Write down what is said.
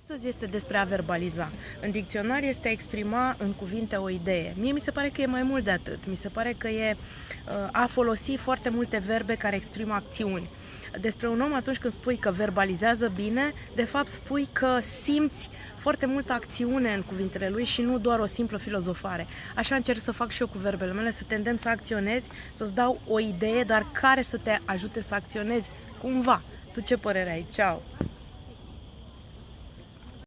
Astăzi este despre a verbaliza. În dicționar este a exprima în cuvinte o idee. Mie mi se pare că e mai mult de atât. Mi se pare că e uh, a folosi foarte multe verbe care exprimă acțiuni. Despre un om atunci când spui că verbalizează bine, de fapt spui că simți foarte multă acțiune în cuvintele lui și nu doar o simplă filozofare. Așa încerc să fac și eu cu verbele mele, să tendem să acționezi, să-ți dau o idee, dar care să te ajute să acționezi cumva. Tu ce părere ai? Ceau!